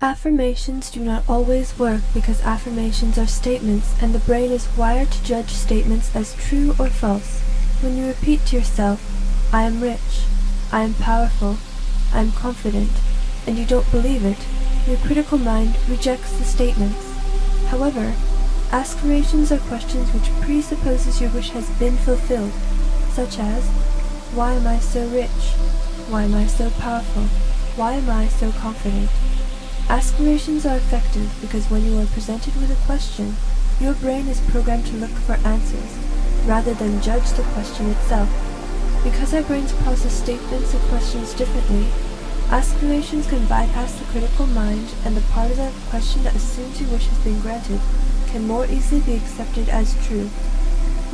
Affirmations do not always work because affirmations are statements and the brain is wired to judge statements as true or false. When you repeat to yourself, I am rich, I am powerful, I am confident, and you don't believe it, your critical mind rejects the statements. However, aspirations are questions which presupposes your wish has been fulfilled, such as, Why am I so rich? Why am I so powerful? Why am I so confident? Aspirations are effective because when you are presented with a question, your brain is programmed to look for answers, rather than judge the question itself. Because our brains process statements and questions differently, aspirations can bypass the critical mind and the part of the question that assumes your wish has been granted can more easily be accepted as true.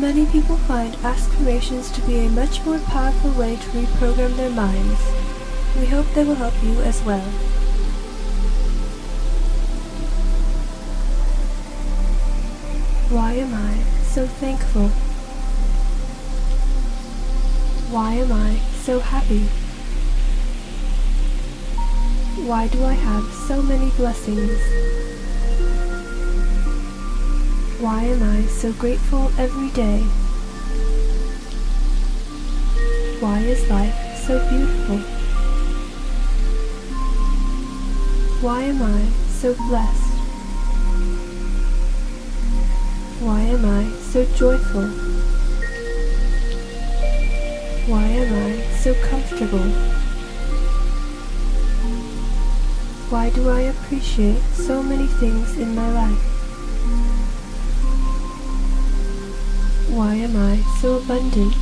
Many people find aspirations to be a much more powerful way to reprogram their minds. We hope they will help you as well. Why am I so thankful? Why am I so happy? Why do I have so many blessings? Why am I so grateful every day? Why is life so beautiful? Why am I so blessed? Why am I so joyful? Why am I so comfortable? Why do I appreciate so many things in my life? Why am I so abundant?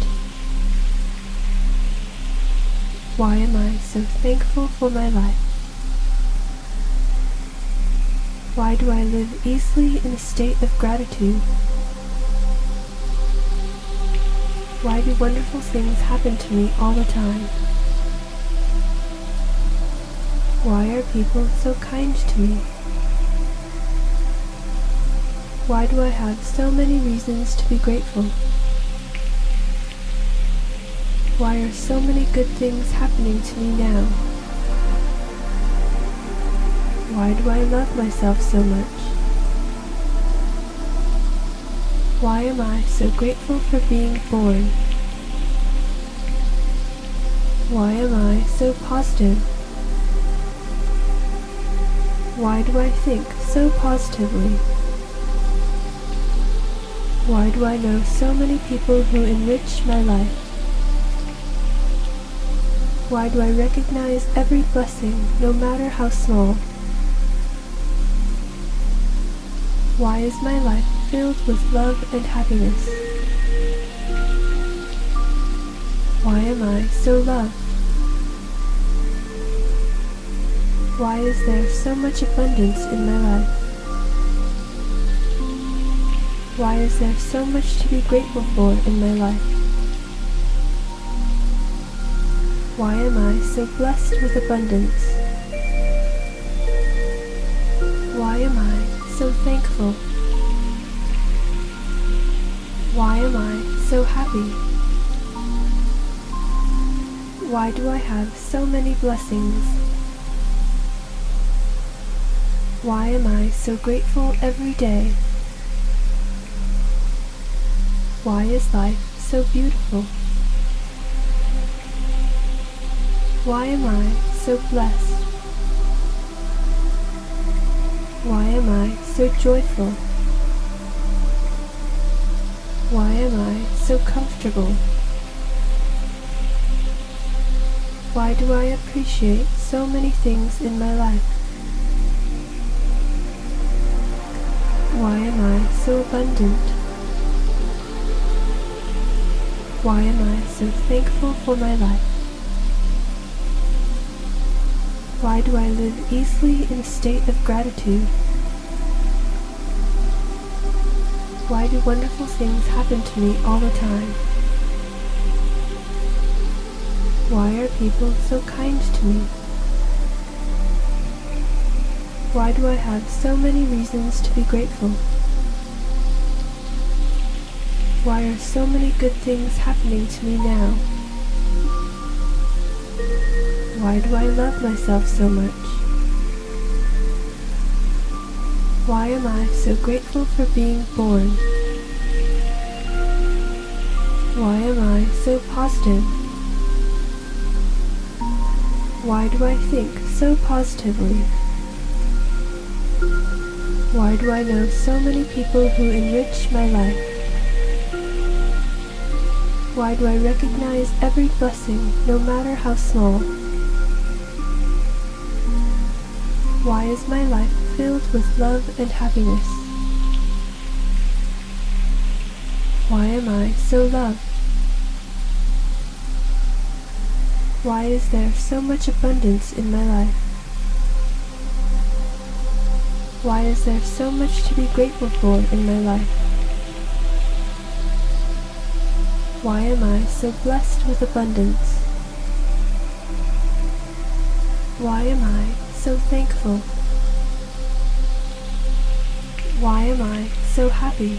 Why am I so thankful for my life? Why do I live easily in a state of gratitude? Why do wonderful things happen to me all the time? Why are people so kind to me? Why do I have so many reasons to be grateful? Why are so many good things happening to me now? Why do I love myself so much? Why am I so grateful for being born? Why am I so positive? Why do I think so positively? Why do I know so many people who enrich my life? Why do I recognize every blessing, no matter how small? Why is my life filled with love and happiness? Why am I so loved? Why is there so much abundance in my life? Why is there so much to be grateful for in my life? Why am I so blessed with abundance? Why am I so happy? Why do I have so many blessings? Why am I so grateful every day? Why is life so beautiful? Why am I so blessed? Why am I so joyful? Why am I so comfortable? Why do I appreciate so many things in my life? Why am I so abundant? Why am I so thankful for my life? Why do I live easily in a state of gratitude? Why do wonderful things happen to me all the time? Why are people so kind to me? Why do I have so many reasons to be grateful? Why are so many good things happening to me now? Why do I love myself so much? Why am I so grateful for being born? Why am I so positive? Why do I think so positively? Why do I know so many people who enrich my life? Why do I recognize every blessing, no matter how small? Why is my life filled with love and happiness? Why am I so loved? Why is there so much abundance in my life? Why is there so much to be grateful for in my life? Why am I so blessed with abundance? Why am I so thankful? Why am I so happy?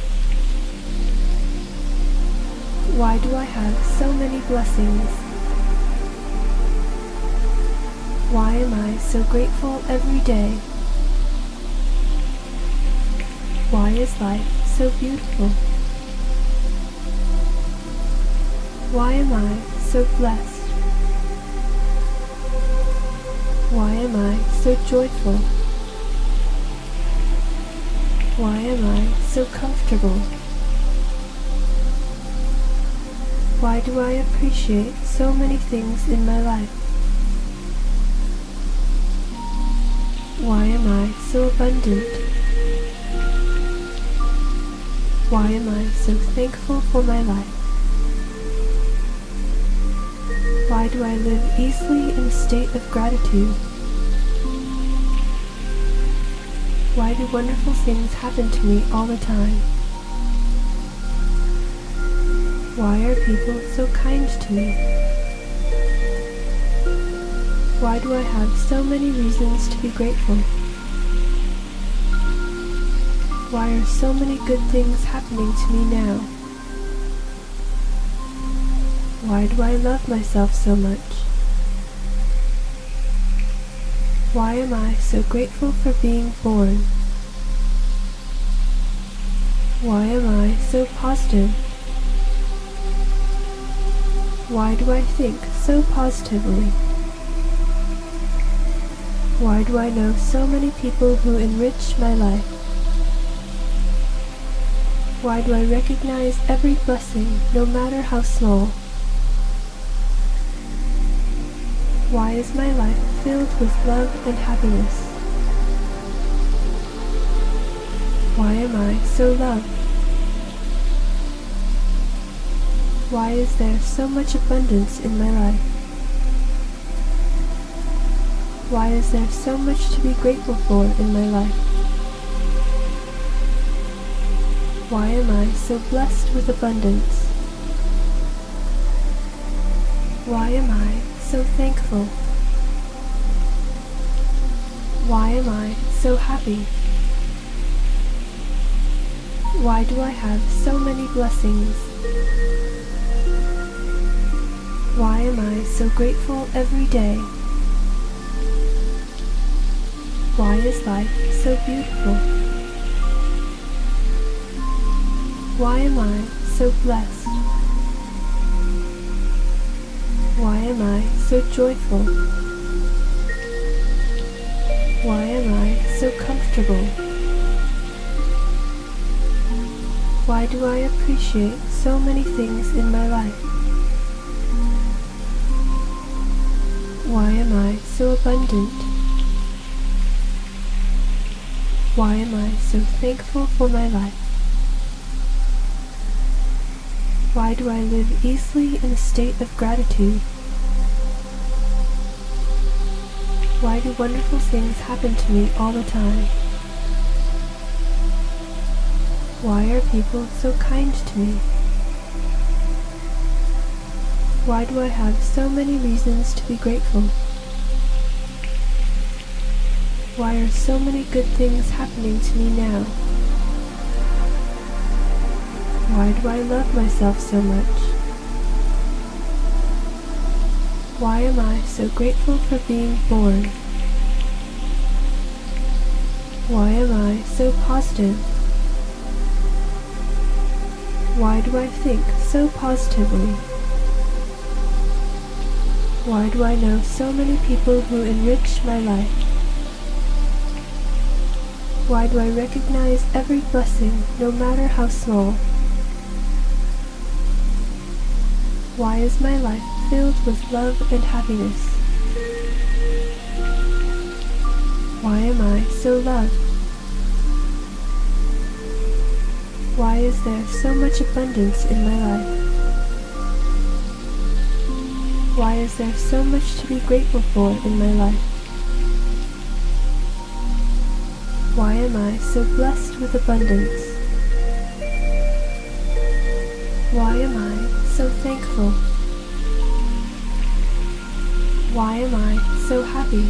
Why do I have so many blessings? Why am I so grateful every day? Why is life so beautiful? Why am I so blessed? Why am I so joyful? Why am I so comfortable? Why do I appreciate so many things in my life? Why am I so abundant? Why am I so thankful for my life? Why do I live easily in a state of gratitude? Why do wonderful things happen to me all the time? Why are people so kind to me? Why do I have so many reasons to be grateful? Why are so many good things happening to me now? Why do I love myself so much? Why am I so grateful for being born? Why am I so positive? Why do I think so positively? Why do I know so many people who enrich my life? Why do I recognize every blessing, no matter how small? Why is my life filled with love and happiness? Why am I so loved? Why is there so much abundance in my life? Why is there so much to be grateful for in my life? Why am I so blessed with abundance? Why am I so thankful? Why am I so happy? Why do I have so many blessings? Why am I so grateful every day? Why is life so beautiful? Why am I so blessed? Why am I so joyful? Why am I so comfortable? Why do I appreciate so many things in my life? Why am I so abundant? Why am I so thankful for my life? Why do I live easily in a state of gratitude? Why do wonderful things happen to me all the time? Why are people so kind to me? Why do I have so many reasons to be grateful? Why are so many good things happening to me now? Why do I love myself so much? Why am I so grateful for being born? Why am I so positive? Why do I think so positively? Why do I know so many people who enrich my life? Why do I recognize every blessing, no matter how small? Why is my life filled with love and happiness? Why am I so loved? Why is there so much abundance in my life? Why is there so much to be grateful for in my life? Why am I so blessed with abundance? Why am I so thankful? Why am I so happy?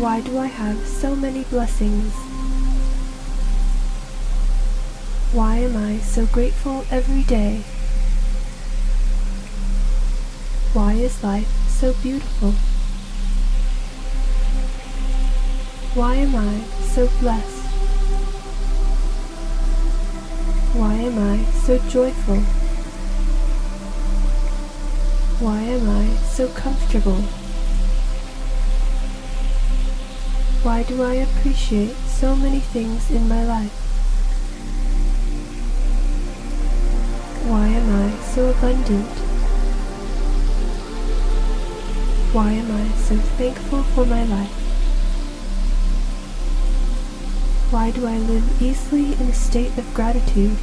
Why do I have so many blessings? Why am I so grateful every day? Why is life so beautiful? Why am I so blessed? Why am I so joyful? Why am I so comfortable? Why do I appreciate so many things in my life? Why am I so abundant? Why am I so thankful for my life? Why do I live easily in a state of gratitude?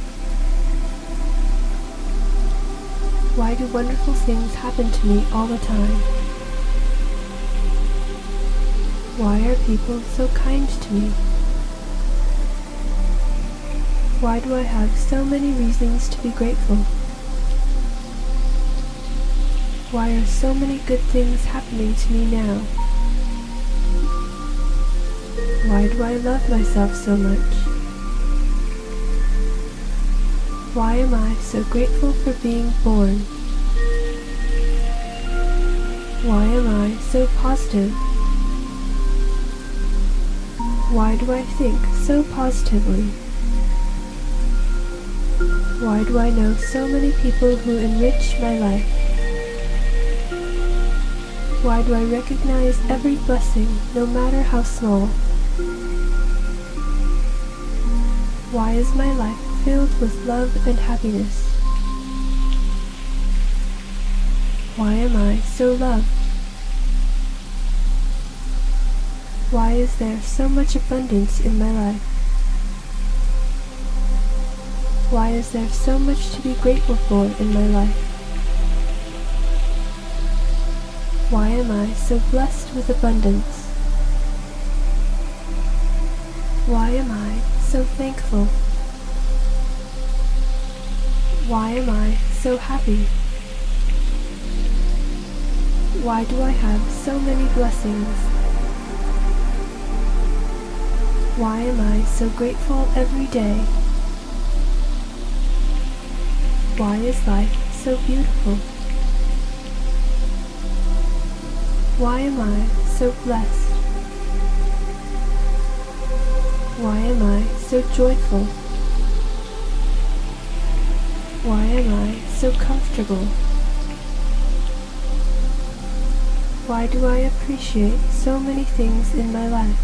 Why do wonderful things happen to me all the time? Why are people so kind to me? Why do I have so many reasons to be grateful? Why are so many good things happening to me now? Why do I love myself so much? Why am I so grateful for being born? Why am I so positive? Why do I think so positively? Why do I know so many people who enrich my life? Why do I recognize every blessing, no matter how small? Why is my life filled with love and happiness? Why am I so loved? Why is there so much abundance in my life? Why is there so much to be grateful for in my life? Why am I so blessed with abundance? Why am I so happy? Why do I have so many blessings? Why am I so grateful every day? Why is life so beautiful? Why am I so blessed? Why am I so joyful? Why am I so comfortable? Why do I appreciate so many things in my life?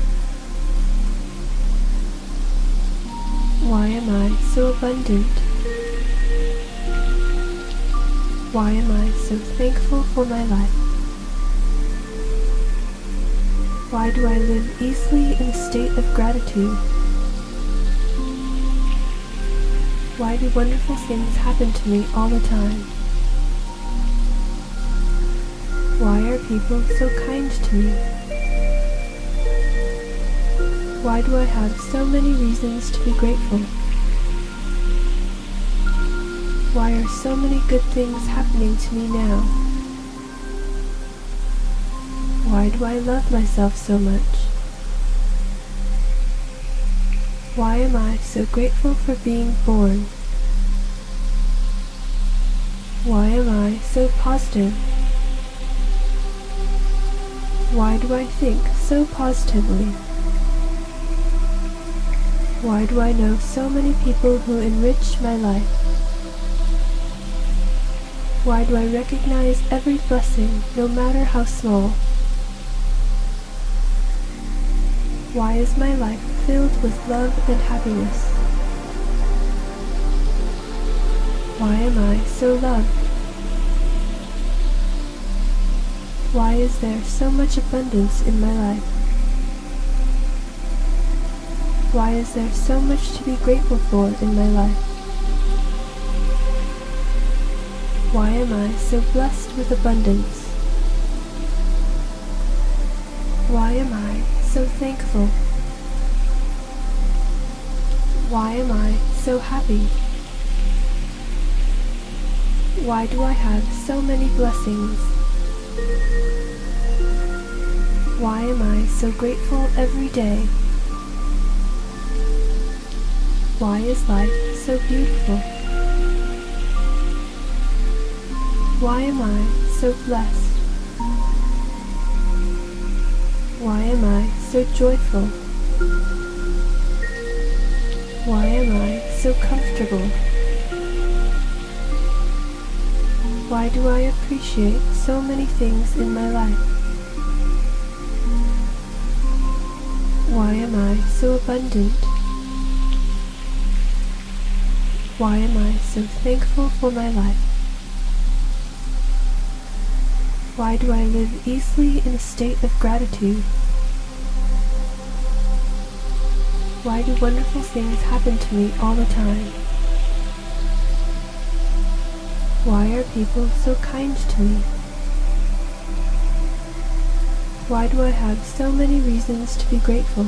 Why am I so abundant? Why am I so thankful for my life? Why do I live easily in a state of gratitude? Why do wonderful things happen to me all the time? Why are people so kind to me? Why do I have so many reasons to be grateful? Why are so many good things happening to me now? Why do I love myself so much? Why am I so grateful for being born? Why am I so positive? Why do I think so positively? Why do I know so many people who enrich my life? Why do I recognize every blessing, no matter how small? Why is my life filled with love and happiness? Why am I so loved? Why is there so much abundance in my life? Why is there so much to be grateful for in my life? Why am I so blessed with abundance? Why am I so thankful? Why am I so happy? Why do I have so many blessings? Why am I so grateful every day? Why is life so beautiful? Why am I so blessed? Why am I so joyful? Why am I so comfortable? Why do I appreciate so many things in my life? Why am I so abundant? Why am I so thankful for my life? Why do I live easily in a state of gratitude? Why do wonderful things happen to me all the time? Why are people so kind to me? Why do I have so many reasons to be grateful?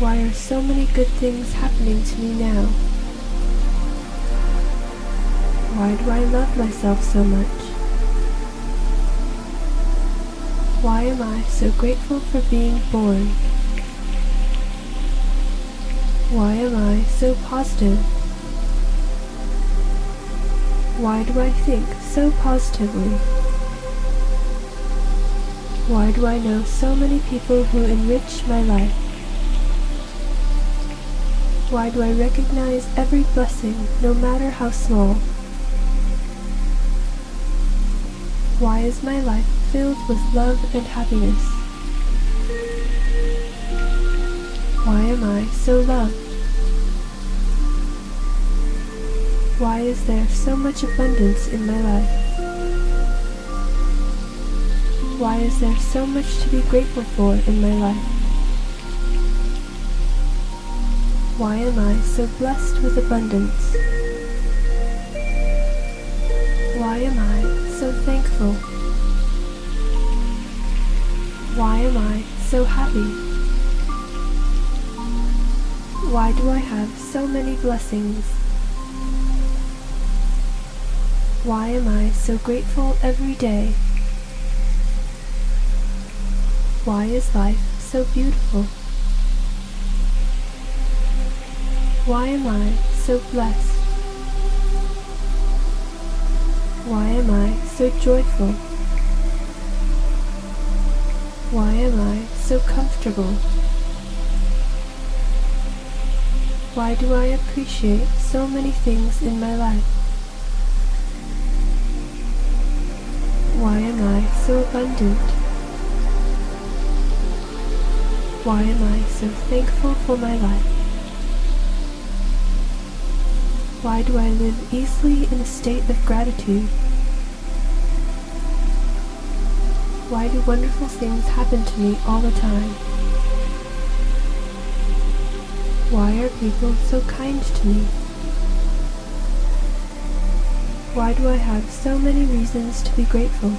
Why are so many good things happening to me now? Why do I love myself so much? Why am I so grateful for being born? Why am I so positive? Why do I think so positively? Why do I know so many people who enrich my life? Why do I recognize every blessing, no matter how small? Why is my life filled with love and happiness? Why am I so loved? Why is there so much abundance in my life? Why is there so much to be grateful for in my life? Why am I so blessed with abundance? Thankful? Why am I so happy? Why do I have so many blessings? Why am I so grateful every day? Why is life so beautiful? Why am I so blessed? Why am I so joyful? Why am I so comfortable? Why do I appreciate so many things in my life? Why am I so abundant? Why am I so thankful for my life? Why do I live easily in a state of gratitude? Why do wonderful things happen to me all the time? Why are people so kind to me? Why do I have so many reasons to be grateful?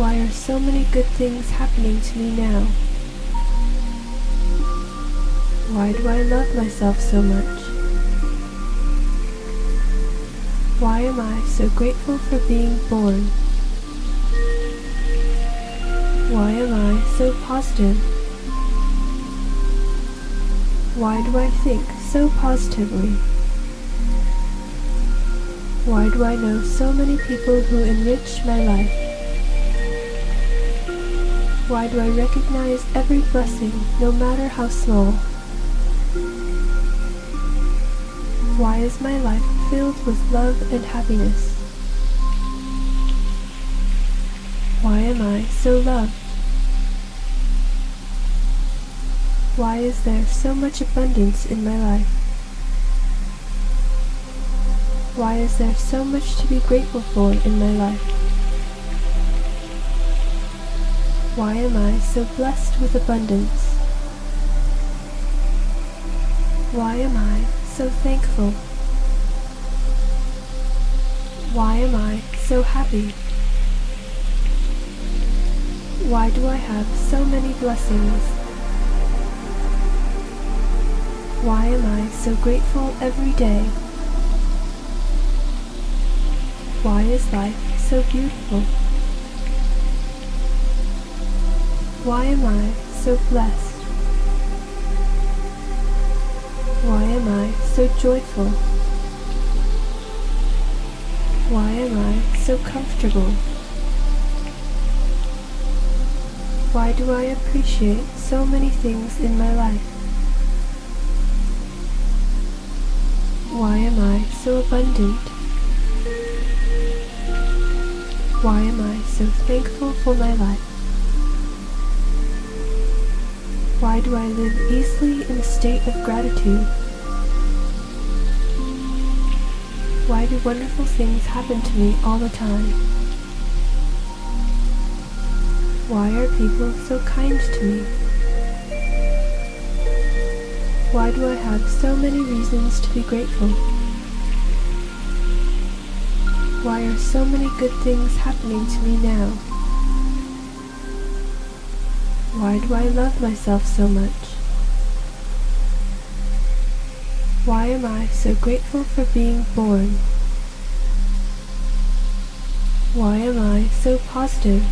Why are so many good things happening to me now? Why do I love myself so much? Why am I so grateful for being born? Why am I so positive? Why do I think so positively? Why do I know so many people who enrich my life? Why do I recognize every blessing, no matter how small? Is my life filled with love and happiness? Why am I so loved? Why is there so much abundance in my life? Why is there so much to be grateful for in my life? Why am I so blessed with abundance? Why am I so thankful? Why am I so happy? Why do I have so many blessings? Why am I so grateful every day? Why is life so beautiful? Why am I so blessed? Why am I so joyful? Why am I so comfortable? Why do I appreciate so many things in my life? Why am I so abundant? Why am I so thankful for my life? Why do I live easily in a state of gratitude? Why do wonderful things happen to me all the time? Why are people so kind to me? Why do I have so many reasons to be grateful? Why are so many good things happening to me now? Why do I love myself so much? Am I so grateful for being born? Why am I so positive?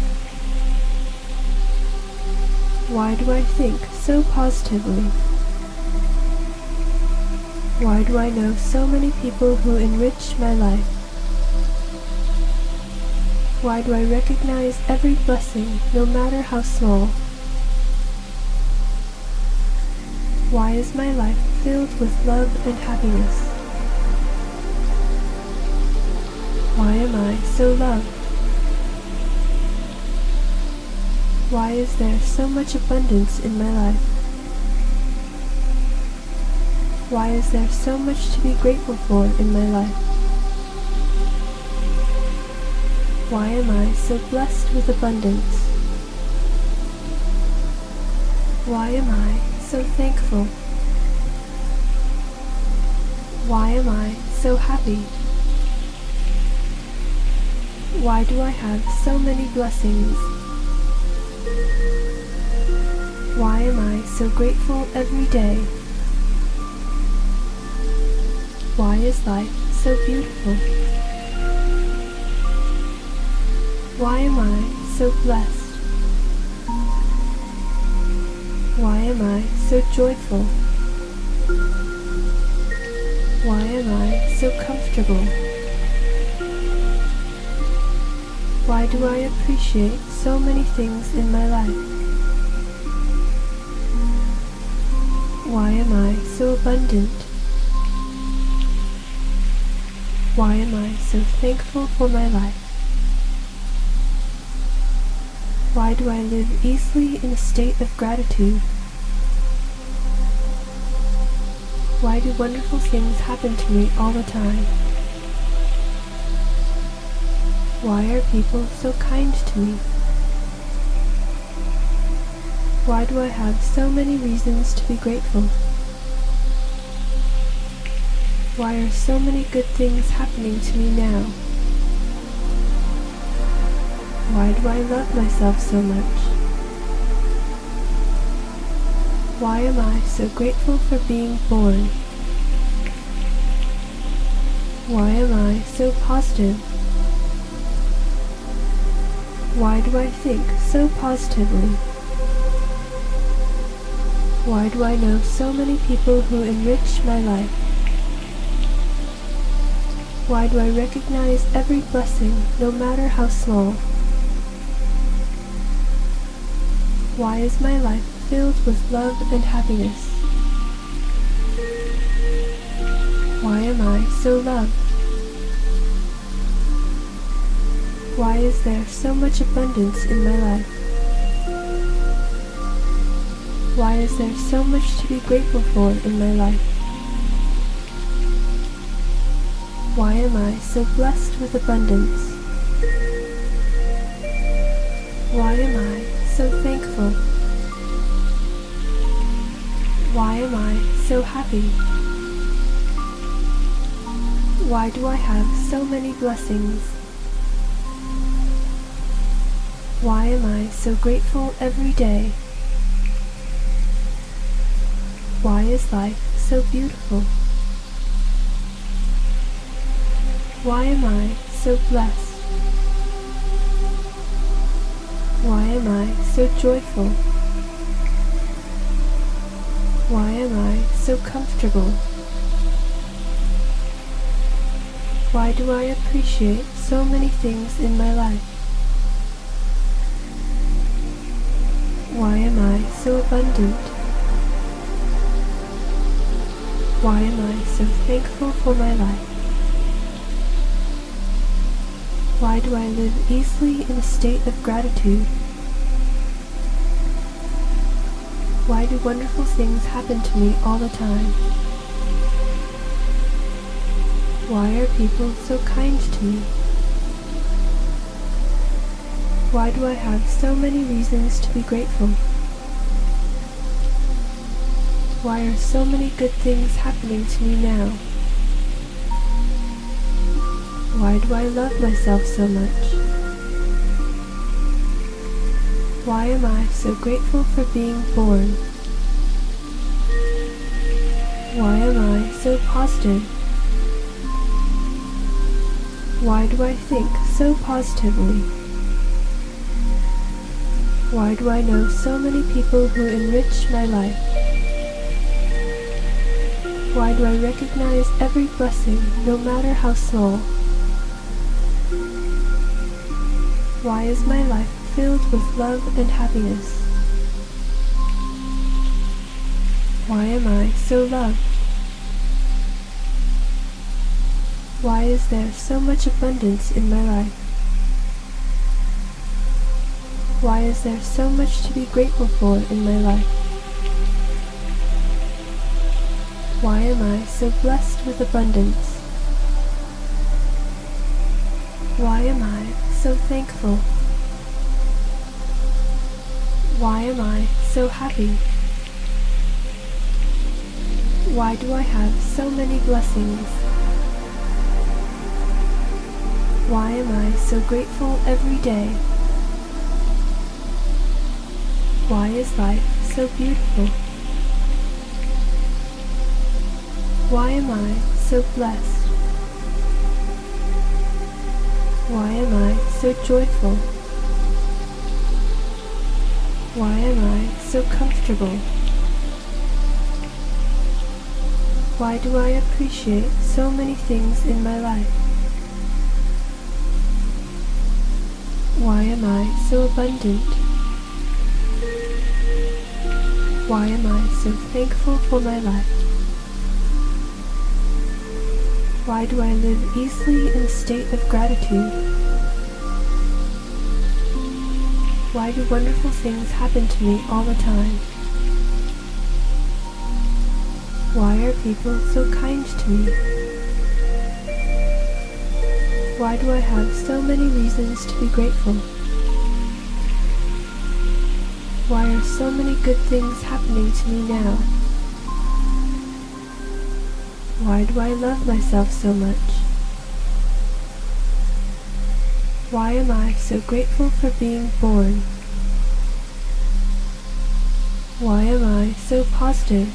Why do I think so positively? Why do I know so many people who enrich my life? Why do I recognize every blessing, no matter how small? Why is my life filled with love and happiness? Why am I so loved? Why is there so much abundance in my life? Why is there so much to be grateful for in my life? Why am I so blessed with abundance? Why am I so thankful? Why am I so happy? Why do I have so many blessings? Why am I so grateful every day? Why is life so beautiful? Why am I so blessed? Why am I so joyful? Why am I so comfortable? Why do I appreciate so many things in my life? Why am I so abundant? Why am I so thankful for my life? Why do I live easily in a state of gratitude? Why do wonderful things happen to me all the time? Why are people so kind to me? Why do I have so many reasons to be grateful? Why are so many good things happening to me now? Why do I love myself so much? Why am I so grateful for being born? Why am I so positive? Why do I think so positively? Why do I know so many people who enrich my life? Why do I recognize every blessing, no matter how small? Why is my life filled with love and happiness? Why am I so loved? Why is there so much abundance in my life? Why is there so much to be grateful for in my life? Why am I so blessed with abundance? So happy? Why do I have so many blessings? Why am I so grateful every day? Why is life so beautiful? Why am I so blessed? Why am I so joyful? Why am I so comfortable? Why do I appreciate so many things in my life? Why am I so abundant? Why am I so thankful for my life? Why do I live easily in a state of gratitude? Why do wonderful things happen to me all the time? Why are people so kind to me? Why do I have so many reasons to be grateful? Why are so many good things happening to me now? Why do I love myself so much? Why am I so grateful for being born? Why am I so positive? Why do I think so positively? Why do I know so many people who enrich my life? Why do I recognize every blessing, no matter how small? Why is my life filled with love and happiness? Why am I so loved? Why is there so much abundance in my life? Why is there so much to be grateful for in my life? Why am I so blessed with abundance? Why am I so thankful? Why am I so happy? Why do I have so many blessings? Why am I so grateful every day? Why is life so beautiful? Why am I so blessed? Why am I so joyful? Why am I so comfortable? Why do I appreciate so many things in my life? Why am I so abundant? Why am I so thankful for my life? Why do I live easily in a state of gratitude? Why do wonderful things happen to me all the time? Why are people so kind to me? Why do I have so many reasons to be grateful? Why are so many good things happening to me now? Why do I love myself so much? Why am I so grateful for being born? Why am I so positive?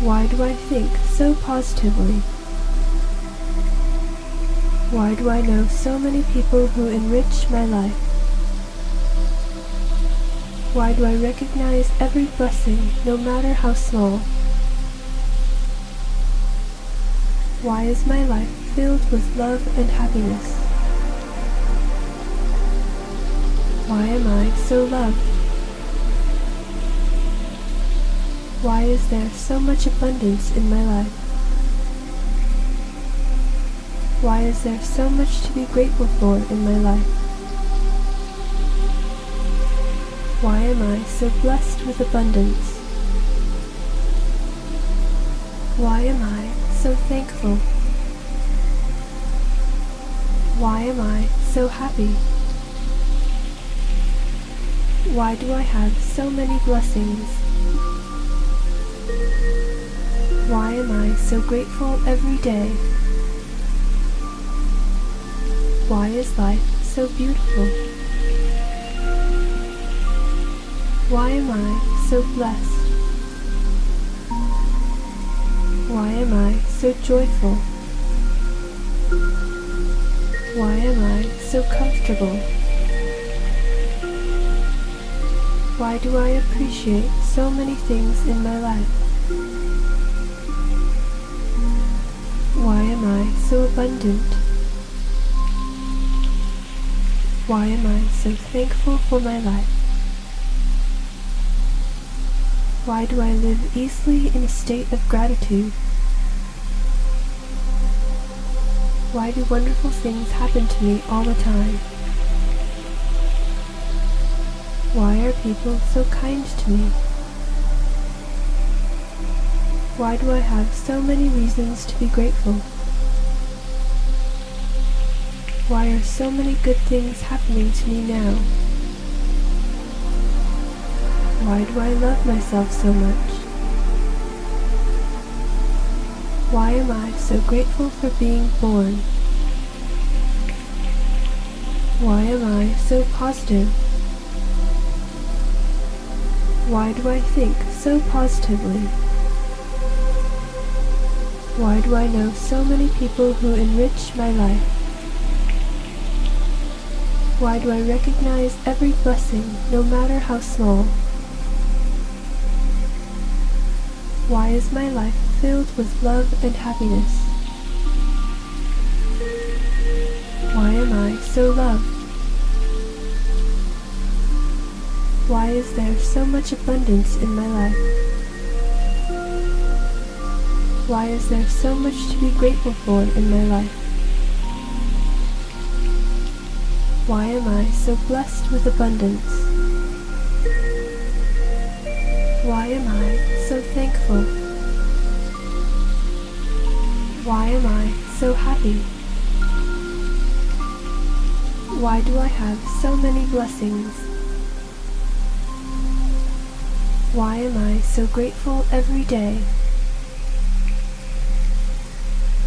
Why do I think so positively? Why do I know so many people who enrich my life? Why do I recognize every blessing, no matter how small? Why is my life filled with love and happiness? Why am I so loved? Why is there so much abundance in my life? Why is there so much to be grateful for in my life? Why am I so blessed with abundance? Why am I so thankful? Why am I so happy? Why do I have so many blessings? Why am I so grateful every day? Why is life so beautiful? Why am I so blessed? Why am I so joyful? Why am I so comfortable? Why do I appreciate so many things in my life? Why am I so abundant? Why am I so thankful for my life? Why do I live easily in a state of gratitude? Why do wonderful things happen to me all the time? Why are people so kind to me? Why do I have so many reasons to be grateful? Why are so many good things happening to me now? Why do I love myself so much? Why am I so grateful for being born? Why am I so positive? Why do I think so positively? Why do I know so many people who enrich my life? Why do I recognize every blessing, no matter how small? Why is my life filled with love and happiness? Why am I so loved? Why is there so much abundance in my life? Why is there so much to be grateful for in my life? Why am I so blessed with abundance? Why am I so thankful? Why am I so happy? Why do I have so many blessings? Why am I so grateful every day?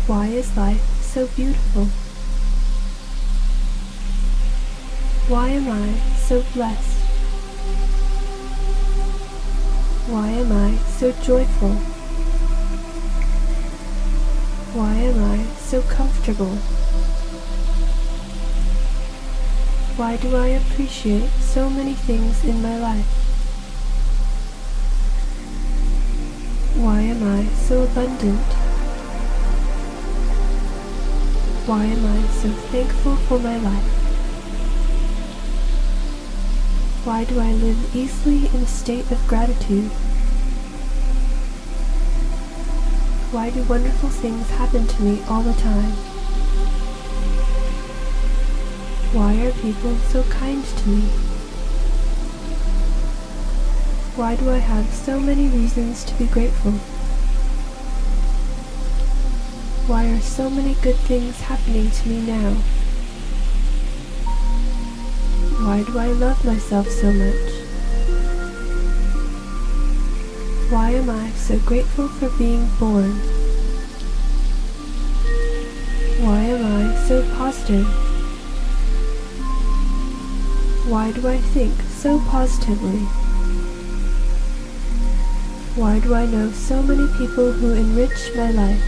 Why is life so beautiful? Why am I so blessed? Why am I so joyful? Why am I so comfortable? Why do I appreciate so many things in my life? Why am I so abundant? Why am I so thankful for my life? Why do I live easily in a state of gratitude? Why do wonderful things happen to me all the time? Why are people so kind to me? Why do I have so many reasons to be grateful? Why are so many good things happening to me now? Why do I love myself so much? Why am I so grateful for being born? Why am I so positive? Why do I think so positively? Why do I know so many people who enrich my life?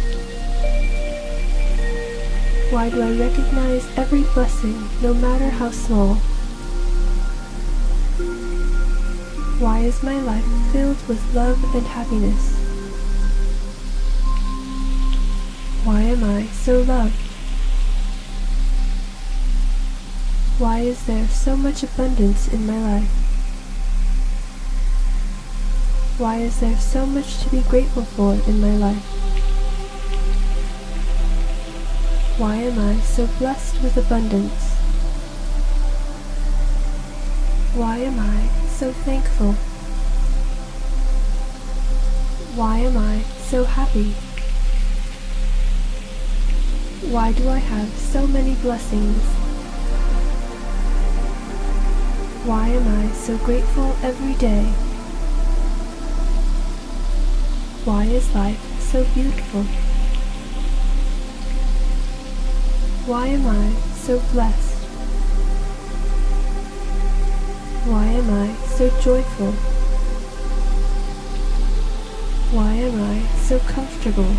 Why do I recognize every blessing, no matter how small? Is my life filled with love and happiness? Why am I so loved? Why is there so much abundance in my life? Why is there so much to be grateful for in my life? Why am I so blessed with abundance? Why am I so thankful? Why am I so happy? Why do I have so many blessings? Why am I so grateful every day? Why is life so beautiful? Why am I so blessed? Why am I so joyful? Why am I so comfortable?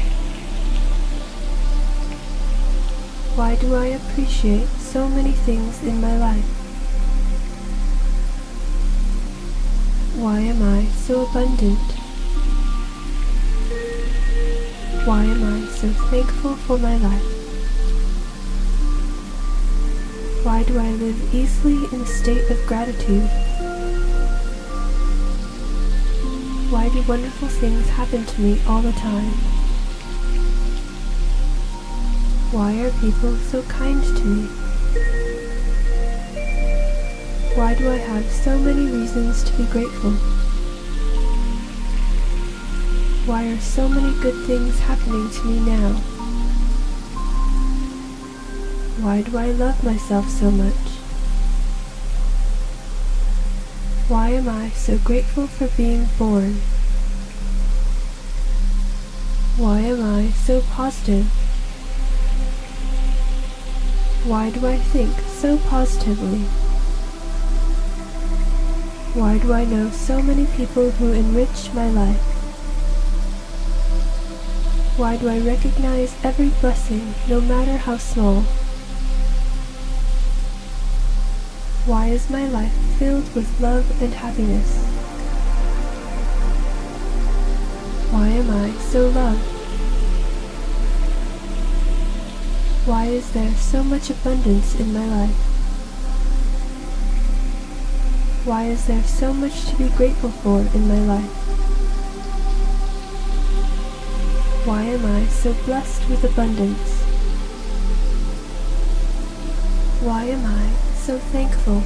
Why do I appreciate so many things in my life? Why am I so abundant? Why am I so thankful for my life? Why do I live easily in a state of gratitude? Do wonderful things happen to me all the time? Why are people so kind to me? Why do I have so many reasons to be grateful? Why are so many good things happening to me now? Why do I love myself so much? Why am I so grateful for being born? Why am I so positive? Why do I think so positively? Why do I know so many people who enrich my life? Why do I recognize every blessing, no matter how small? Why is my life filled with love and happiness? I so loved? Why is there so much abundance in my life? Why is there so much to be grateful for in my life? Why am I so blessed with abundance? Why am I so thankful?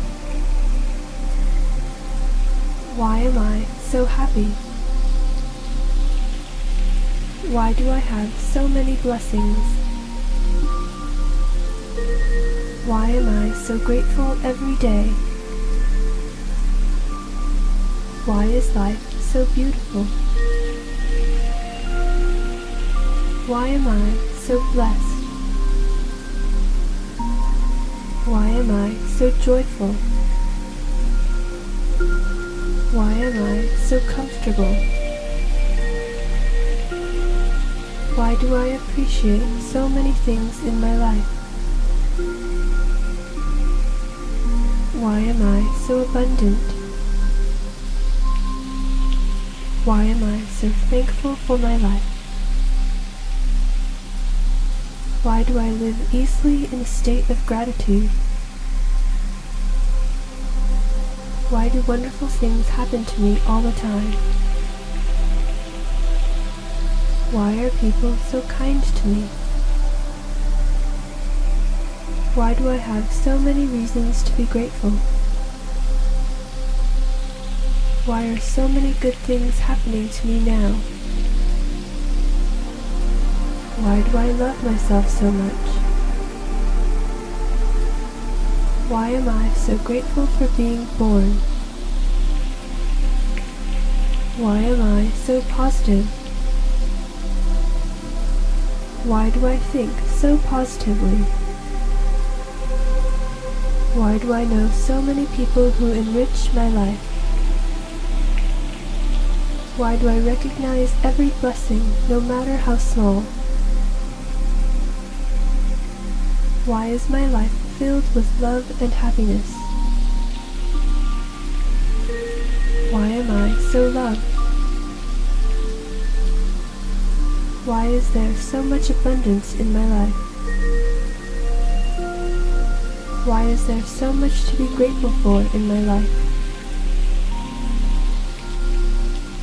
Why am I so happy? Why do I have so many blessings? Why am I so grateful every day? Why is life so beautiful? Why am I so blessed? Why am I so joyful? Why am I so comfortable? Why do I appreciate so many things in my life? Why am I so abundant? Why am I so thankful for my life? Why do I live easily in a state of gratitude? Why do wonderful things happen to me all the time? Why are people so kind to me? Why do I have so many reasons to be grateful? Why are so many good things happening to me now? Why do I love myself so much? Why am I so grateful for being born? Why am I so positive? Why do I think so positively? Why do I know so many people who enrich my life? Why do I recognize every blessing, no matter how small? Why is my life filled with love and happiness? Why am I so loved? Why is there so much abundance in my life? Why is there so much to be grateful for in my life?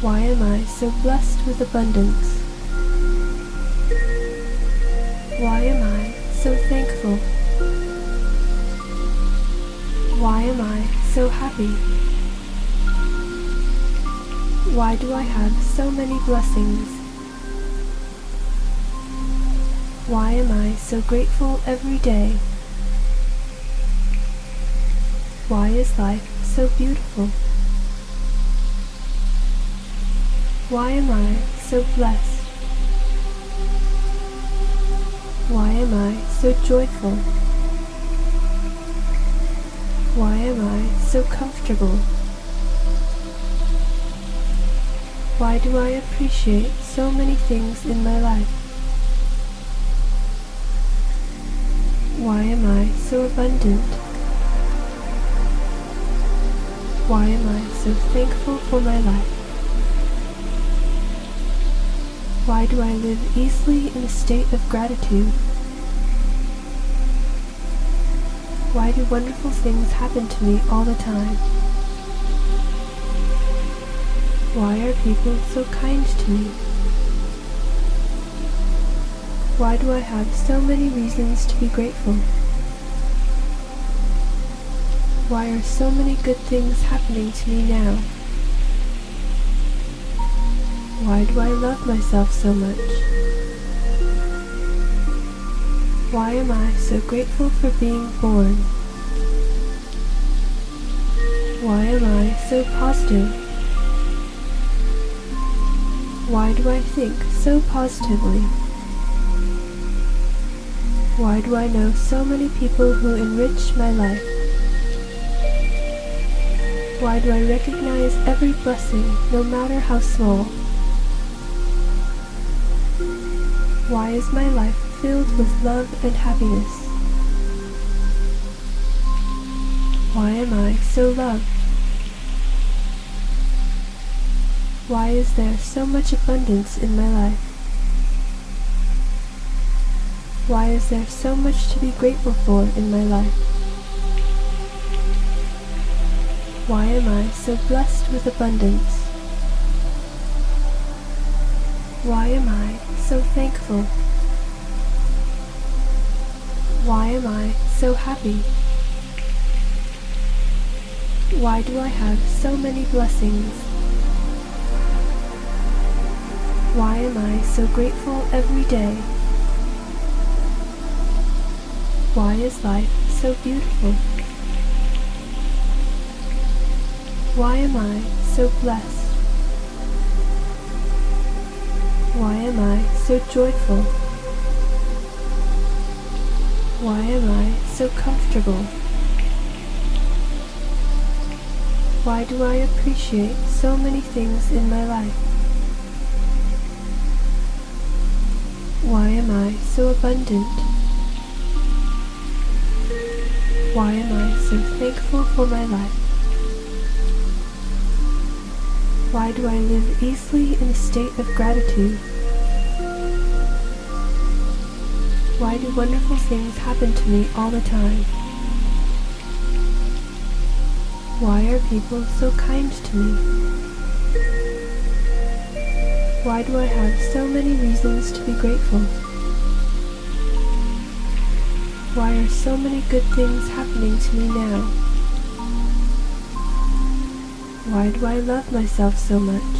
Why am I so blessed with abundance? Why am I so thankful? Why am I so happy? Why do I have so many blessings? So grateful every day? Why is life so beautiful? Why am I so blessed? Why am I so joyful? Why am I so comfortable? Why do I appreciate so many things in my life? Why am I so abundant? Why am I so thankful for my life? Why do I live easily in a state of gratitude? Why do wonderful things happen to me all the time? Why are people so kind to me? Why do I have so many reasons to be grateful? Why are so many good things happening to me now? Why do I love myself so much? Why am I so grateful for being born? Why am I so positive? Why do I think so positively? Why do I know so many people who enrich my life? Why do I recognize every blessing, no matter how small? Why is my life filled with love and happiness? Why am I so loved? Why is there so much abundance in my life? Why is there so much to be grateful for in my life? Why am I so blessed with abundance? Why am I so thankful? Why am I so happy? Why do I have so many blessings? Why am I so grateful every day? Why is life so beautiful? Why am I so blessed? Why am I so joyful? Why am I so comfortable? Why do I appreciate so many things in my life? Why am I so abundant? Why am I so thankful for my life? Why do I live easily in a state of gratitude? Why do wonderful things happen to me all the time? Why are people so kind to me? Why do I have so many reasons to be grateful? Why are so many good things happening to me now? Why do I love myself so much?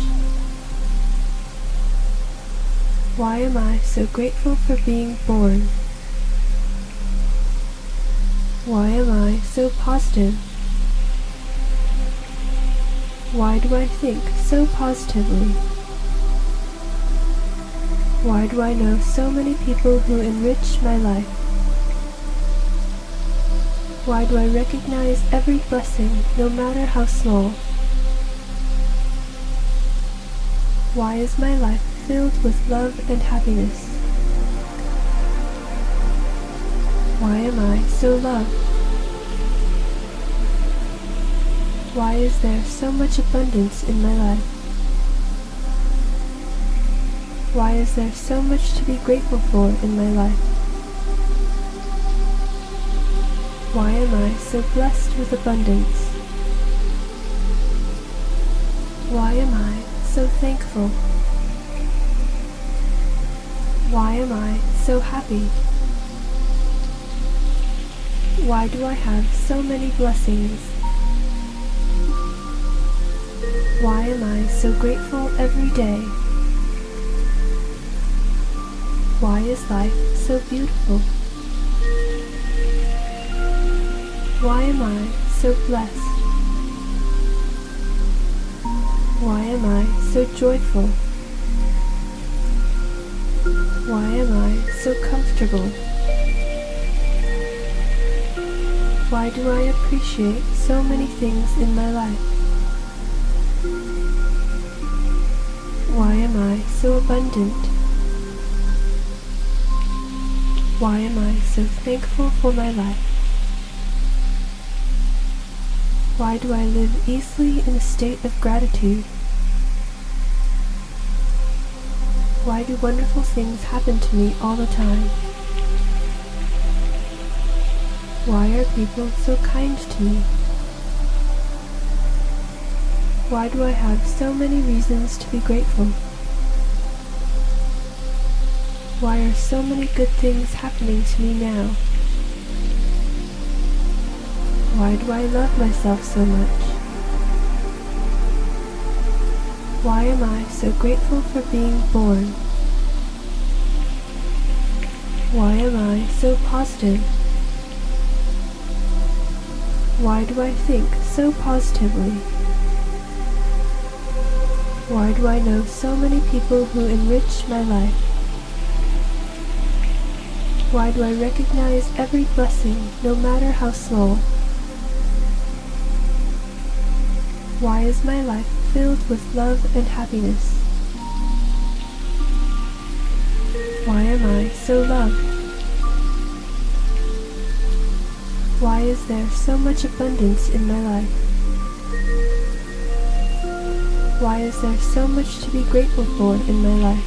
Why am I so grateful for being born? Why am I so positive? Why do I think so positively? Why do I know so many people who enrich my life? Why do I recognize every blessing, no matter how small? Why is my life filled with love and happiness? Why am I so loved? Why is there so much abundance in my life? Why is there so much to be grateful for in my life? Why am I so blessed with abundance? Why am I so thankful? Why am I so happy? Why do I have so many blessings? Why am I so grateful every day? Why is life so beautiful? Why am I so blessed? Why am I so joyful? Why am I so comfortable? Why do I appreciate so many things in my life? Why am I so abundant? Why am I so thankful for my life? Why do I live easily in a state of gratitude? Why do wonderful things happen to me all the time? Why are people so kind to me? Why do I have so many reasons to be grateful? Why are so many good things happening to me now? Why do I love myself so much? Why am I so grateful for being born? Why am I so positive? Why do I think so positively? Why do I know so many people who enrich my life? Why do I recognize every blessing, no matter how small? Why is my life filled with love and happiness? Why am I so loved? Why is there so much abundance in my life? Why is there so much to be grateful for in my life?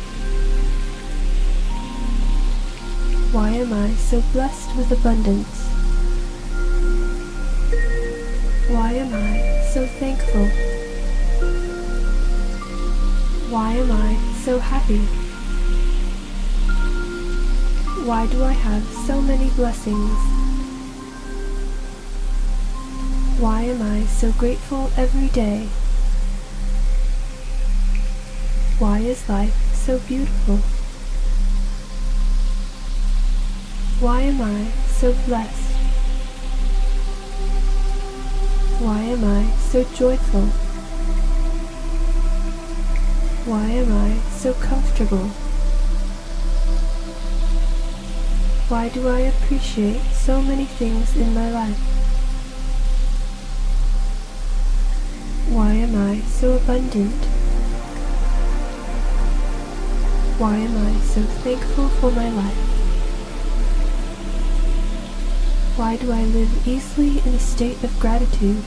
Why am I so blessed with abundance? So thankful? Why am I so happy? Why do I have so many blessings? Why am I so grateful every day? Why is life so beautiful? Why am I so blessed? Why am I so joyful? Why am I so comfortable? Why do I appreciate so many things in my life? Why am I so abundant? Why am I so thankful for my life? Why do I live easily in a state of gratitude?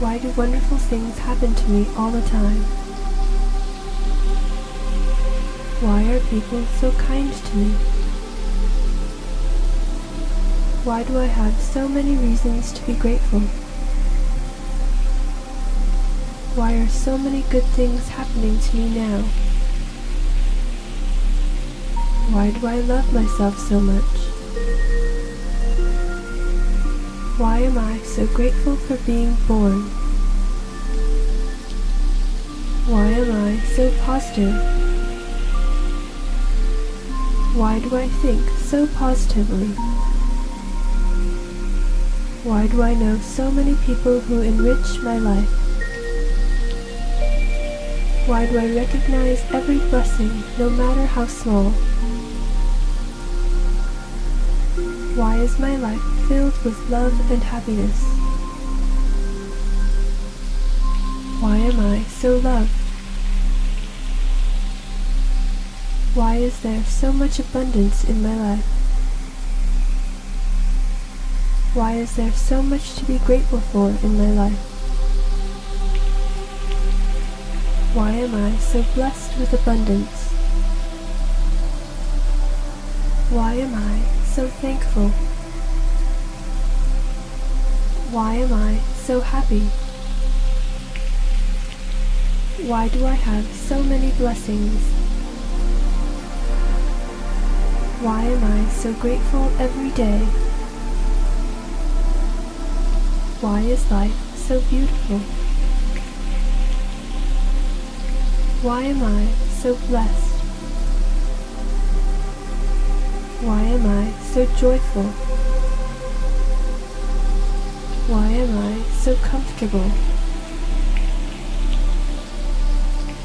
Why do wonderful things happen to me all the time? Why are people so kind to me? Why do I have so many reasons to be grateful? Why are so many good things happening to me now? Why do I love myself so much? Why am I so grateful for being born? Why am I so positive? Why do I think so positively? Why do I know so many people who enrich my life? Why do I recognize every blessing, no matter how small? Is my life filled with love and happiness? Why am I so loved? Why is there so much abundance in my life? Why is there so much to be grateful for in my life? Why am I so blessed with abundance? Why am I so thankful? Why am I so happy? Why do I have so many blessings? Why am I so grateful every day? Why is life so beautiful? Why am I so blessed? Why am I so joyful? Why am I so comfortable?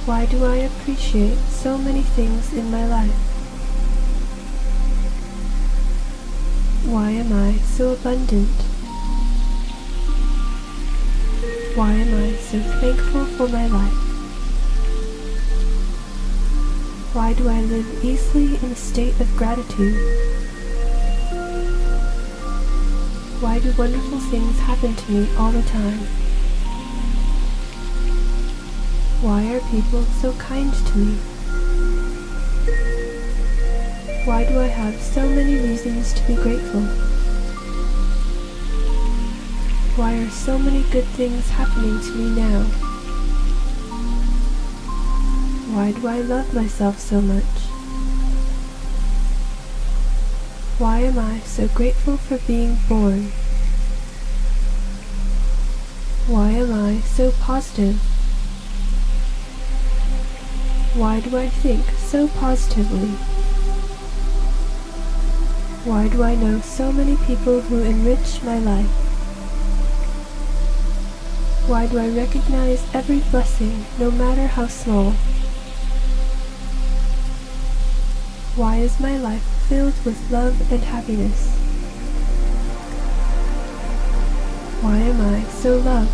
Why do I appreciate so many things in my life? Why am I so abundant? Why am I so thankful for my life? Why do I live easily in a state of gratitude? Why do wonderful things happen to me all the time? Why are people so kind to me? Why do I have so many reasons to be grateful? Why are so many good things happening to me now? Why do I love myself so much? Why am I so grateful for being born? Why am I so positive? Why do I think so positively? Why do I know so many people who enrich my life? Why do I recognize every blessing, no matter how small? Why is my life filled with love and happiness? Why am I so loved?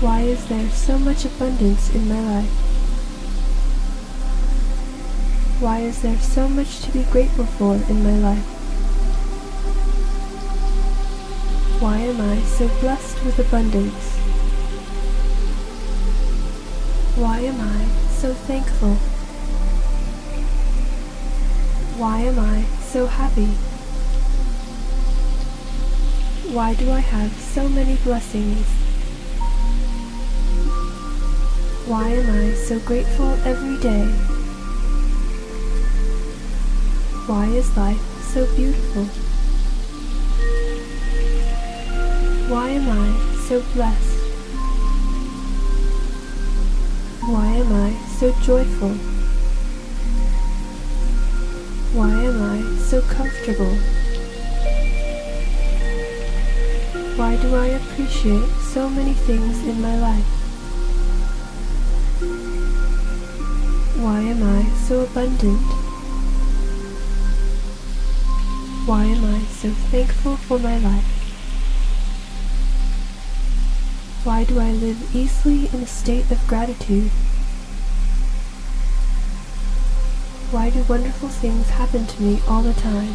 Why is there so much abundance in my life? Why is there so much to be grateful for in my life? Why am I so blessed with abundance? Why am I so thankful? Why am I so happy? Why do I have so many blessings? Why am I so grateful every day? Why is life so beautiful? Why am I so blessed? Why am I so joyful? Why am I so comfortable? Why do I appreciate so many things in my life? Why am I so abundant? Why am I so thankful for my life? Why do I live easily in a state of gratitude? Why do wonderful things happen to me all the time?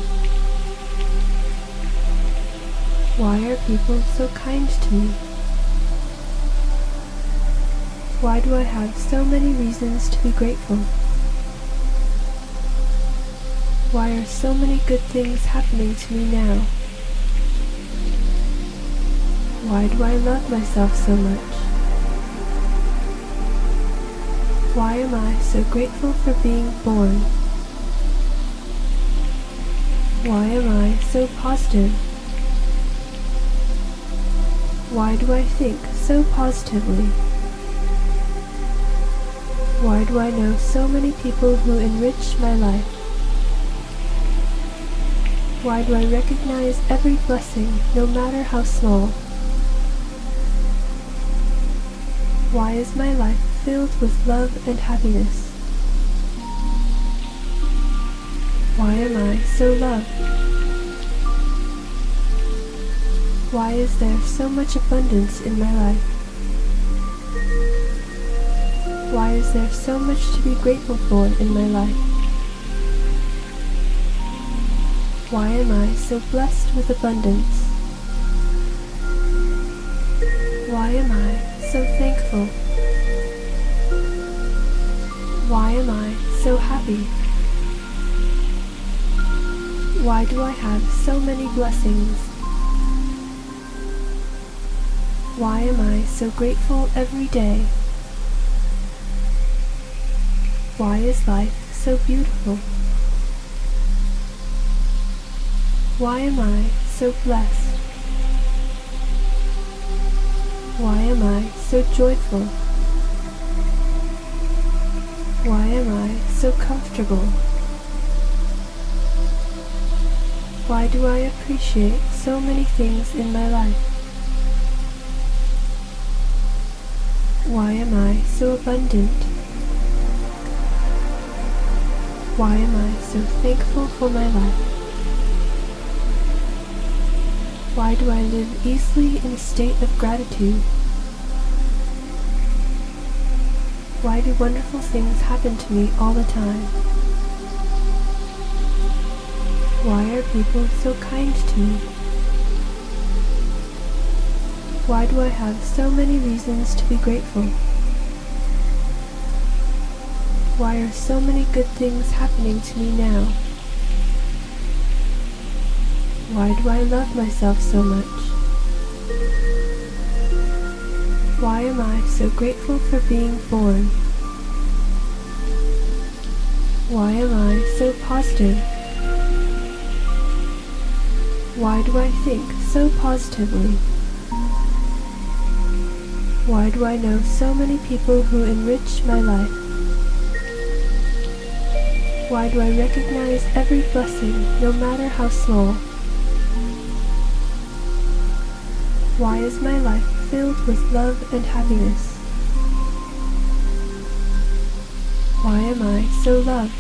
Why are people so kind to me? Why do I have so many reasons to be grateful? Why are so many good things happening to me now? Why do I love myself so much? Why am I so grateful for being born? Why am I so positive? Why do I think so positively? Why do I know so many people who enrich my life? Why do I recognize every blessing, no matter how small? Why is my life filled with love and happiness? Why am I so loved? Why is there so much abundance in my life? Why is there so much to be grateful for in my life? Why am I so blessed with abundance? Why am I so thankful? Why am I so happy? Why do I have so many blessings? Why am I so grateful every day? Why is life so beautiful? Why am I so blessed? Why am I so joyful? Why am I so comfortable? Why do I appreciate so many things in my life? Why am I so abundant? Why am I so thankful for my life? Why do I live easily in a state of gratitude? Why do wonderful things happen to me all the time? Why are people so kind to me? Why do I have so many reasons to be grateful? Why are so many good things happening to me now? Why do I love myself so much? Why am I so grateful for being born? Why am I so positive? Why do I think so positively? Why do I know so many people who enrich my life? Why do I recognize every blessing, no matter how small? Why is my life filled with love and happiness? Why am I so loved?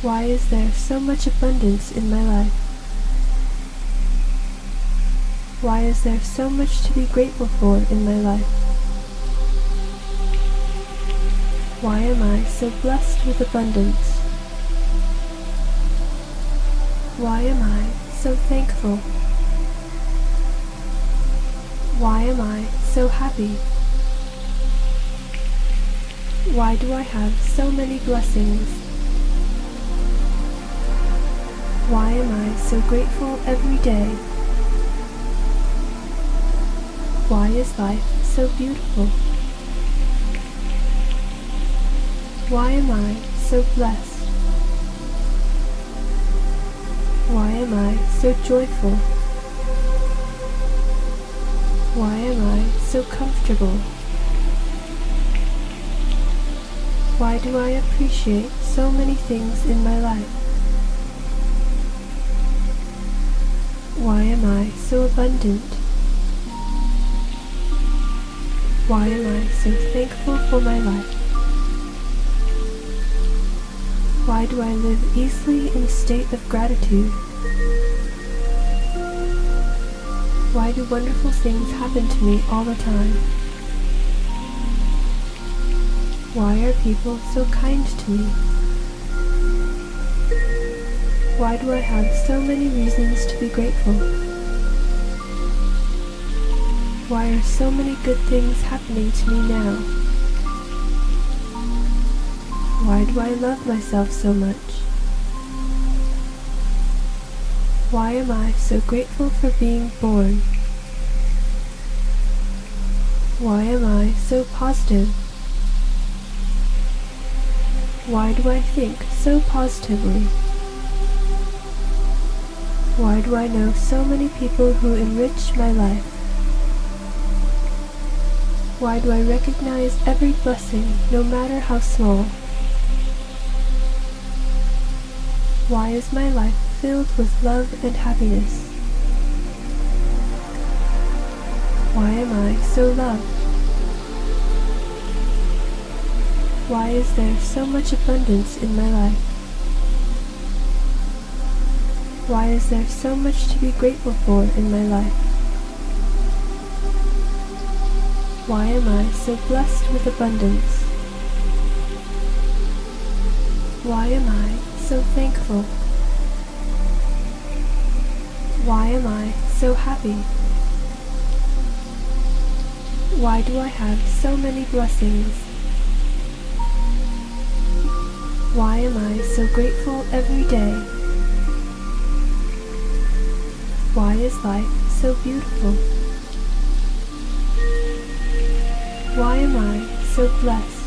Why is there so much abundance in my life? Why is there so much to be grateful for in my life? Why am I so blessed with abundance? Why am I so thankful? Why am I so happy? Why do I have so many blessings? Why am I so grateful every day? Why is life so beautiful? Why am I so blessed? Why am I so joyful? Why am I so comfortable? Why do I appreciate so many things in my life? Why am I so abundant? Why am I so thankful for my life? Why do I live easily in a state of gratitude? Why do wonderful things happen to me all the time? Why are people so kind to me? Why do I have so many reasons to be grateful? Why are so many good things happening to me now? Why do I love myself so much? Why am I so grateful for being born? Why am I so positive? Why do I think so positively? Why do I know so many people who enrich my life? Why do I recognize every blessing, no matter how small? Why is my life filled with love and happiness? Why am I so loved? Why is there so much abundance in my life? Why is there so much to be grateful for in my life? Why am I so blessed with abundance? Why am I so thankful? Why am I so happy? Why do I have so many blessings? Why am I so grateful every day? Why is life so beautiful? Why am I so blessed?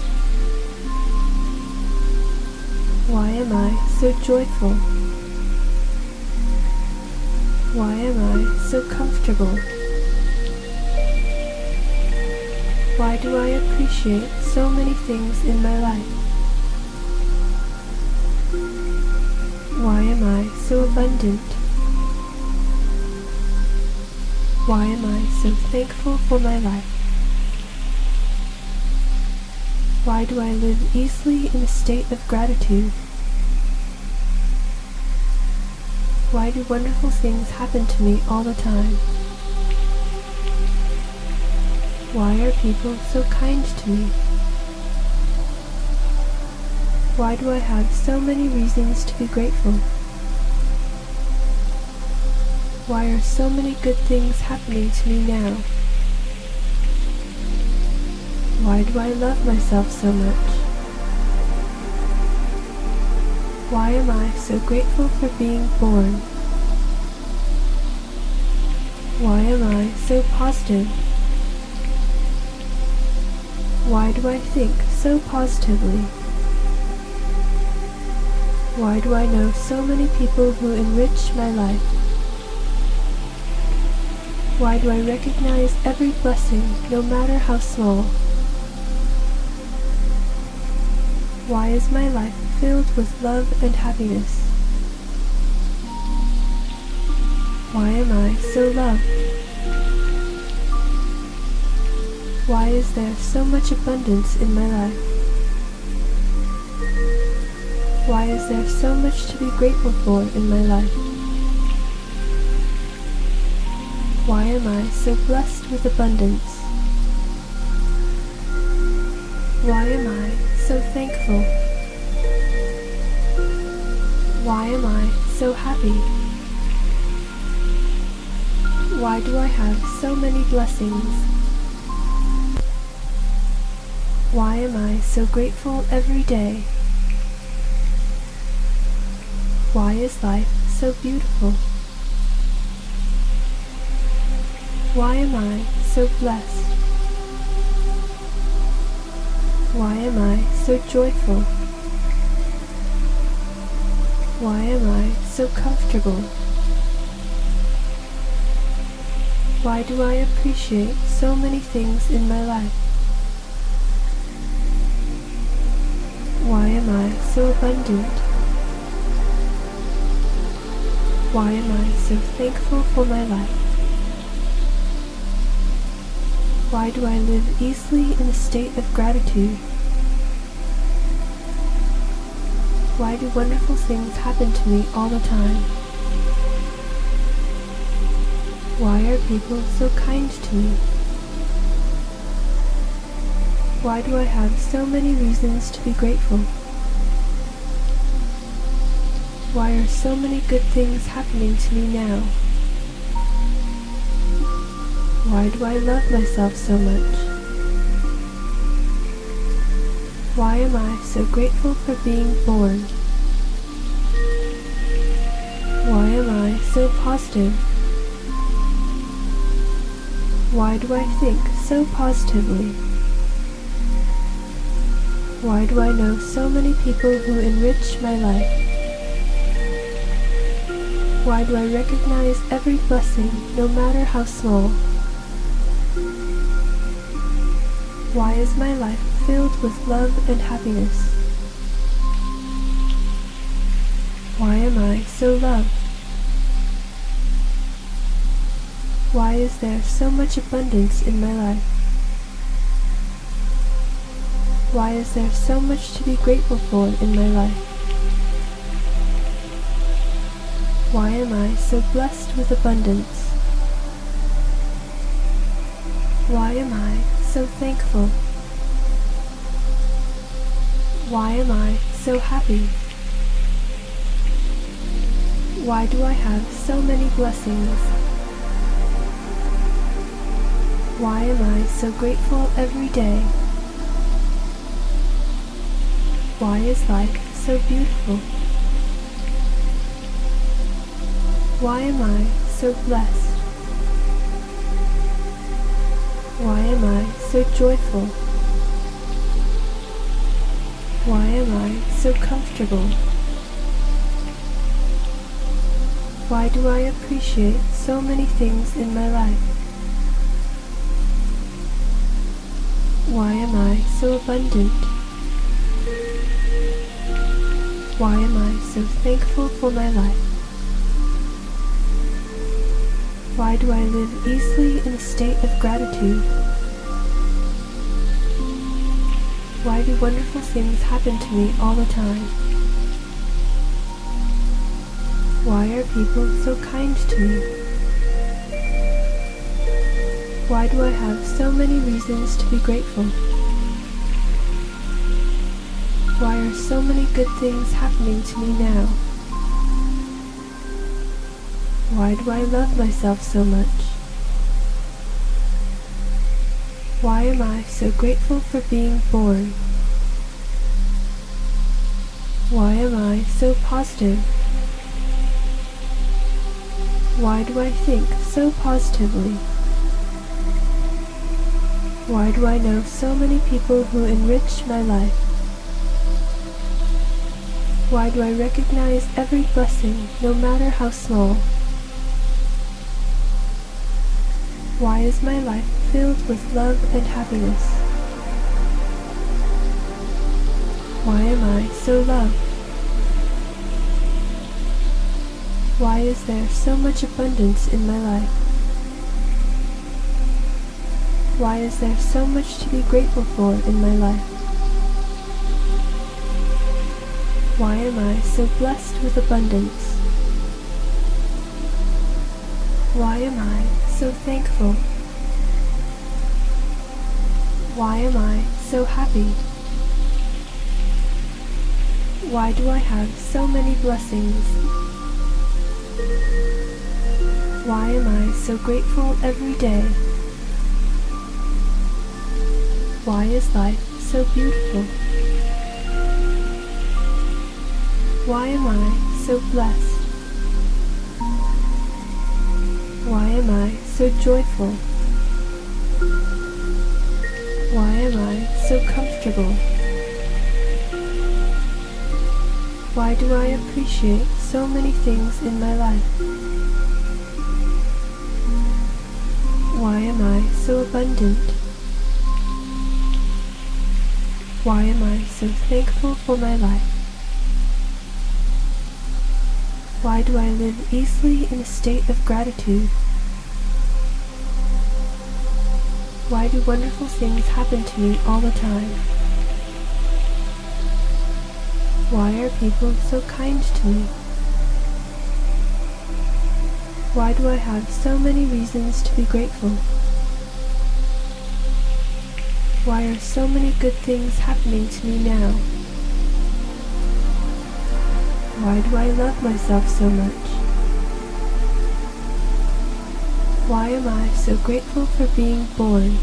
Why am I so joyful? Why am I so comfortable? Why do I appreciate so many things in my life? Why am I so abundant? Why am I so thankful for my life? Why do I live easily in a state of gratitude? Why do wonderful things happen to me all the time? Why are people so kind to me? Why do I have so many reasons to be grateful? Why are so many good things happening to me now? Why do I love myself so much? Why am I so grateful for being born? Why am I so positive? Why do I think so positively? Why do I know so many people who enrich my life? Why do I recognize every blessing, no matter how small? Why is my life filled with love and happiness. Why am I so loved? Why is there so much abundance in my life? Why is there so much to be grateful for in my life? Why am I so blessed with abundance? Happy? Why do I have so many blessings? Why am I so grateful every day? Why is life so beautiful? Why am I so blessed? Why am I so joyful? Why am I so comfortable? Why do I appreciate so many things in my life? Why am I so abundant? Why am I so thankful for my life? Why do I live easily in a state of gratitude? Why do wonderful things happen to me all the time? Why are people so kind to me? Why do I have so many reasons to be grateful? Why are so many good things happening to me now? Why do I love myself so much? Why am I so grateful for being born? Why am I so positive? Why do I think so positively? Why do I know so many people who enrich my life? Why do I recognize every blessing, no matter how small? Why is my life filled with love and happiness. Why am I so loved? Why is there so much abundance in my life? Why is there so much to be grateful for in my life? Why am I so blessed with abundance? Why am I so thankful? Why am I so happy? Why do I have so many blessings? Why am I so grateful every day? Why is life so beautiful? Why am I so blessed? Why am I so joyful? Why am I so comfortable? Why do I appreciate so many things in my life? Why am I so abundant? Why am I so thankful for my life? Why do I live easily in a state of gratitude? Why do wonderful things happen to me all the time? Why are people so kind to me? Why do I have so many reasons to be grateful? Why are so many good things happening to me now? Why do I love myself so much? Why am I so grateful for being born? Why am I so positive? Why do I think so positively? Why do I know so many people who enrich my life? Why do I recognize every blessing, no matter how small? Why is my life filled with love and happiness? Why am I so loved? Why is there so much abundance in my life? Why is there so much to be grateful for in my life? Why am I so blessed with abundance? Why am I so thankful? Why am I so happy? Why do I have so many blessings? Why am I so grateful every day? Why is life so beautiful? Why am I so blessed? Why am I so joyful? Why am I so comfortable? Why do I appreciate so many things in my life? Why am I so abundant? Why am I so thankful for my life? Why do I live easily in a state of gratitude? Why do wonderful things happen to me all the time? Why are people so kind to me? Why do I have so many reasons to be grateful? Why are so many good things happening to me now? Why do I love myself so much? Why am I so grateful for being born?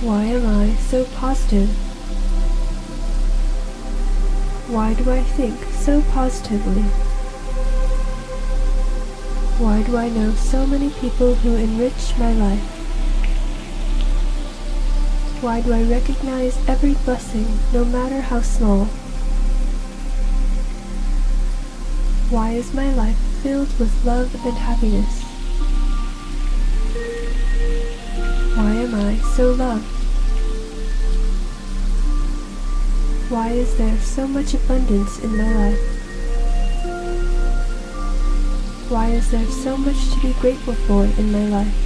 Why am I so positive? Why do I think so positively? Why do I know so many people who enrich my life? Why do I recognize every blessing, no matter how small? Why is my life filled with love and happiness? Why am I so loved? Why is there so much abundance in my life? Why is there so much to be grateful for in my life?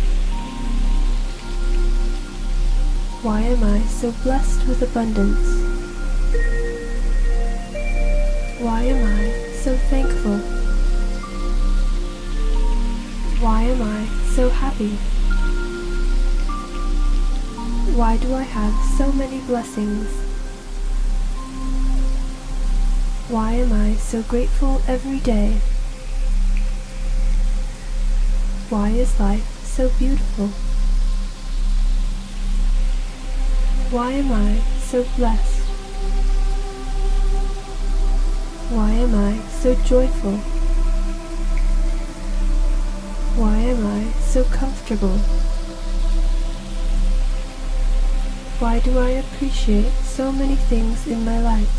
Why am I so blessed with abundance? Happy? Why do I have so many blessings? Why am I so grateful every day? Why is life so so beautiful? Why am I so blessed? Why am I so joyful? Why am I so comfortable? Why do I appreciate so many things in my life?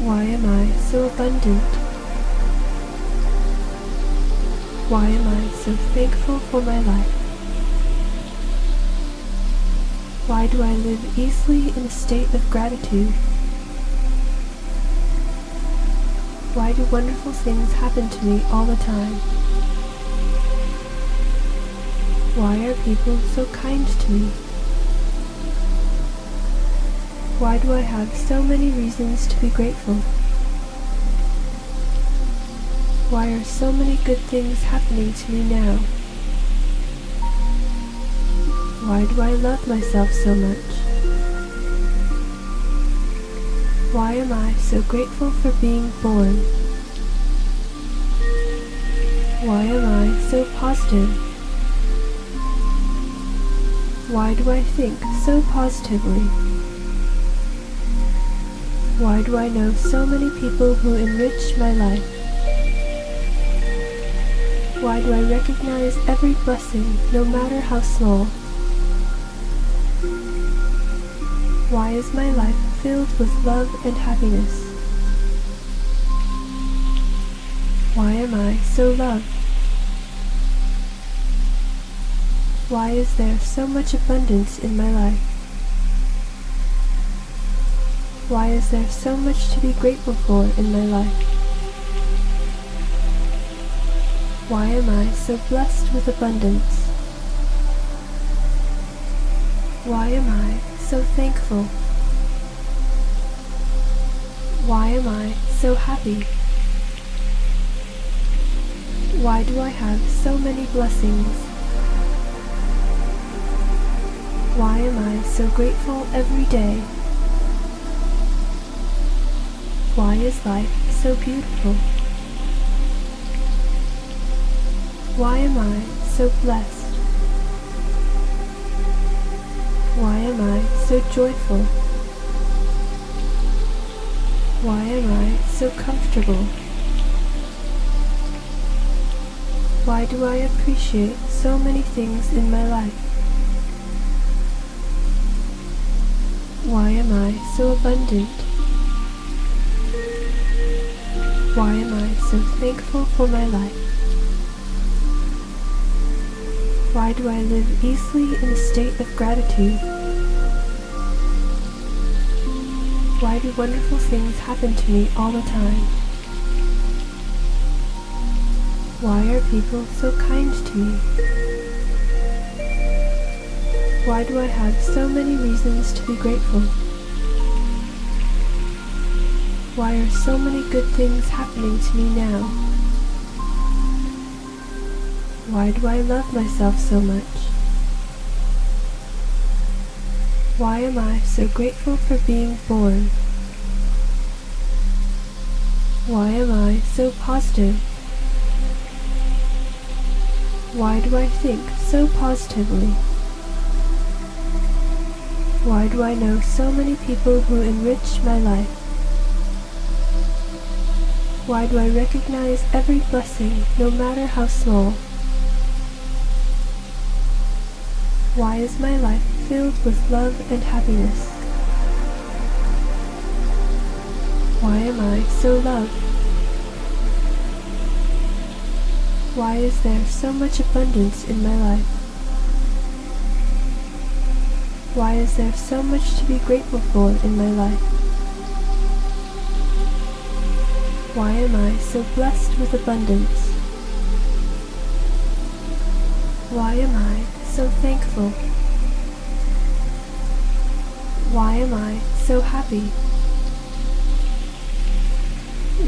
Why am I so abundant? Why am I so thankful for my life? Why do I live easily in a state of gratitude? Why do wonderful things happen to me all the time? Why are people so kind to me? Why do I have so many reasons to be grateful? Why are so many good things happening to me now? Why do I love myself so much? Why am I so grateful for being born? Why am I so positive? Why do I think so positively? Why do I know so many people who enrich my life? Why do I recognize every blessing, no matter how small? Why is my life filled with love and happiness? Why am I so loved? Why is there so much abundance in my life? Why is there so much to be grateful for in my life? Why am I so blessed with abundance? Why am I so thankful? Why am I so happy? Why do I have so many blessings? Why am I so grateful every day? Why is life so beautiful? Why am I so blessed? Why am I so joyful? Why am I so comfortable? Why do I appreciate so many things in my life? Why am I so abundant? Why am I so thankful for my life? Why do I live easily in a state of gratitude? Why do wonderful things happen to me all the time? Why are people so kind to me? Why do I have so many reasons to be grateful? Why are so many good things happening to me now? Why do I love myself so much? Why am I so grateful for being born? Why am I so positive? Why do I think so positively? Why do I know so many people who enrich my life? Why do I recognize every blessing, no matter how small? Why is my life filled with love and happiness? Why am I so loved? Why is there so much abundance in my life? Why is there so much to be grateful for in my life? Why am I so blessed with abundance? Why am I so thankful? Why am I so happy?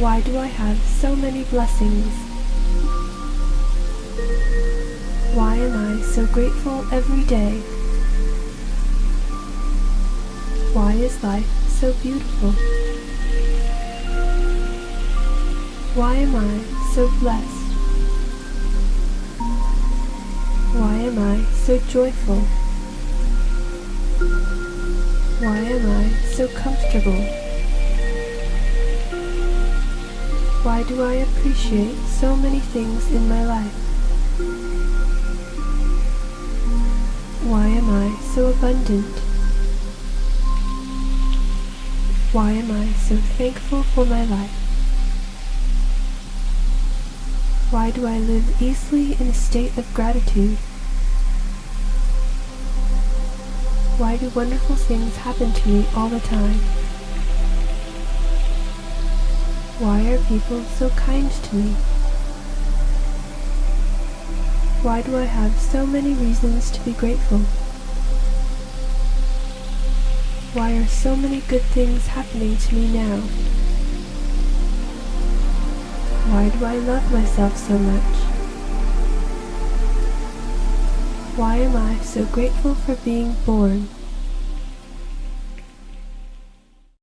Why do I have so many blessings? Why am I so grateful every day? Why is life so beautiful? Why am I so blessed? Why am I so joyful? Why am I so comfortable? Why do I appreciate so many things in my life? Why am I so abundant? Why am I so thankful for my life? Why do I live easily in a state of gratitude? Why do wonderful things happen to me all the time? Why are people so kind to me? Why do I have so many reasons to be grateful? Why are so many good things happening to me now? Why do I love myself so much? Why am I so grateful for being born?